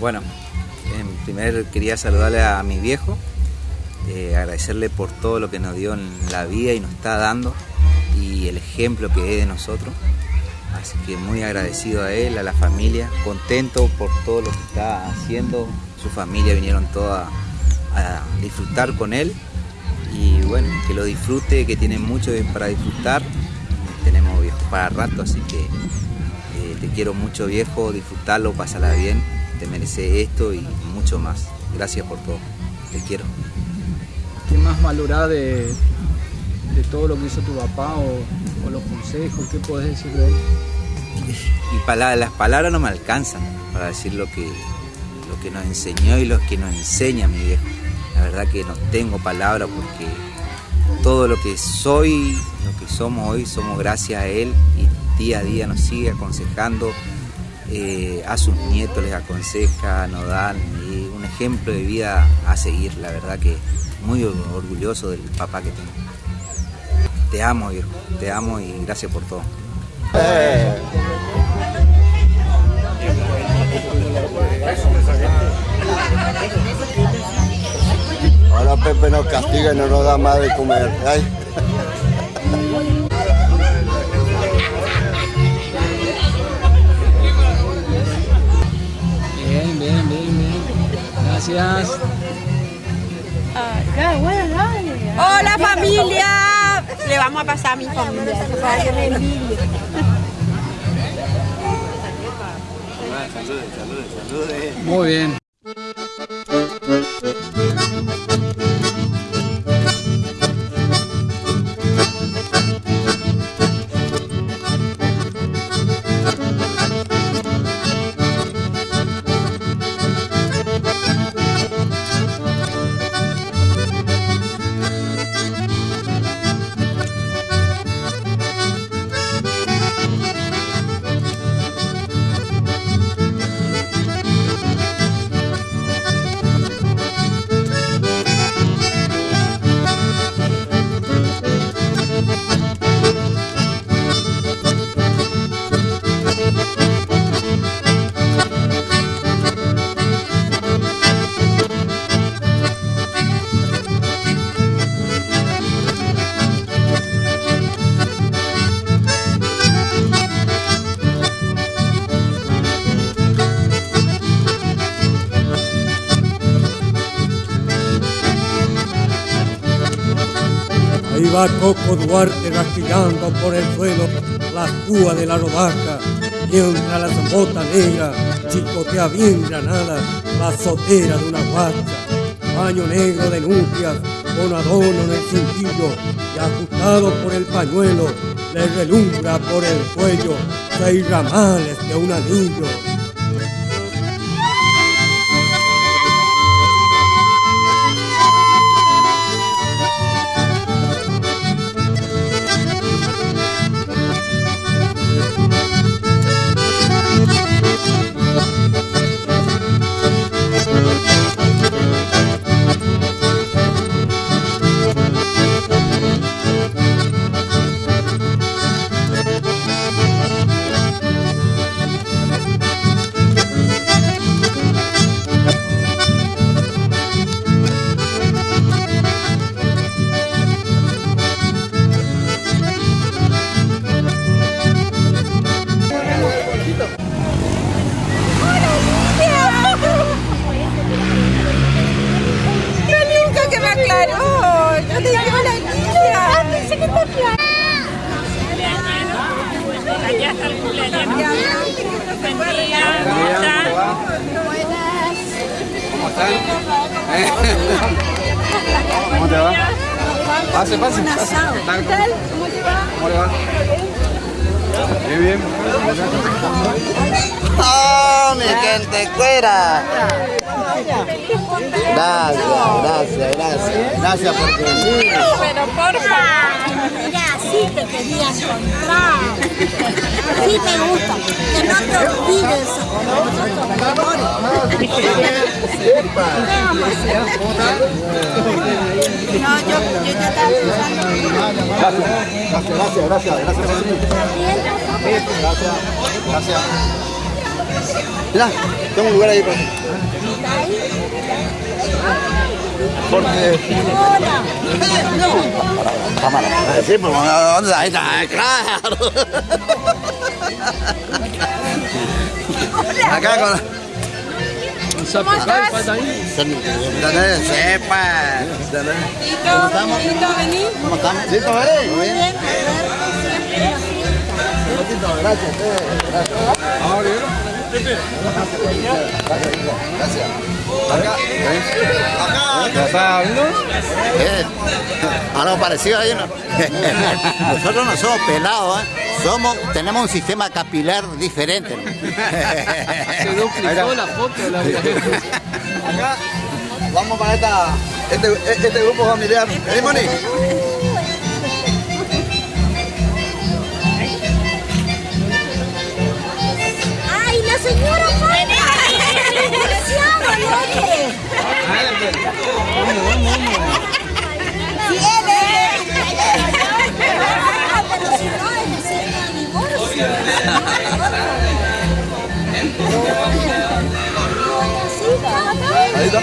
Bueno, en primer quería saludarle a mi viejo, eh, agradecerle por todo lo que nos dio en la vida y nos está dando y el ejemplo que es de nosotros. Así que muy agradecido a él, a la familia, contento por todo lo que está haciendo. Su familia vinieron todos a, disfrutar con él y bueno, que lo disfrute, que tiene mucho para disfrutar. Tenemos viejo para rato, así que eh, te quiero mucho viejo, disfrutarlo, pasarla bien, te merece esto y mucho más. Gracias por todo, te quiero. ¿Qué más valorás de, de todo lo que hizo tu papá o, los consejos? ¿Qué puedes decir de él? Y las palabras no me alcanzan para decir lo que, lo que nos enseñó y lo que nos enseña mi viejo. La verdad que no tengo palabras porque todo lo que soy, lo que somos hoy, somos gracias a él y día a día nos sigue aconsejando. Eh, a sus nietos les aconseja, nos dan un ejemplo de vida a seguir. La verdad que muy orgulloso del papá que tengo. Te amo, viejo, te amo y gracias por todo. Ahora Pepe nos castiga y no nos da más de comer. Gracias. Hola familia. Le vamos a pasar a mi familia. Que me envidie. Muy bien. Va Coco Duarte gastillando por el suelo la púa de la rodaja, mientras la bota negra chicotea bien granada la sotera de una guacha, baño negro de nupcias con adorno en el cintillo y ajustado por el pañuelo, le relumbra por el cuello seis ramales de un anillo. ¿Cómo te va? Pase, pase, pase. ¿Qué tal? ¿Cómo te va? ¿Cómo le va? Bien, bien. ¡Oh, mi gente cuera! Gracias, gracias, gracias. Gracias por venir. Pero por favor. Mira, sí te quería encontrar. Sí te gusta. Que no te olvides. No, yo, ya estaba pensando. Gracias, gracias, gracias, gracias. Gracias, gracias. Mirá, tengo un lugar ahí para Porque... Cámara. Sí, pues ¿dónde ahí está? Claro. Acá con... Zapicay, falta ahí. Sepa. Tito, vení. ¿Cómo estamos? Sí. Muy bien. Gracias, Gracias. Acá. Acá. Pablo. Eh, Algo parecido ahí, ¿no? Nosotros no somos pelados, ¿eh? Somos, tenemos un sistema capilar diferente. ¿no? Se duplicó la foto la Acá vamos para esta, este, este grupo familiar. ¿Eh, Moni?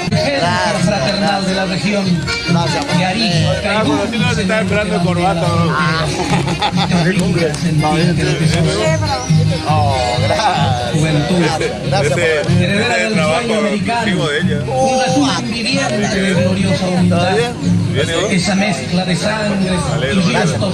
Gracias, fraternal de la región se está esperando corbata. Oh, gracias. Juventud, Gracias. heredera del sueño americano, un resumen viviente de gloriosa unidad, esa mezcla de sangre y gestos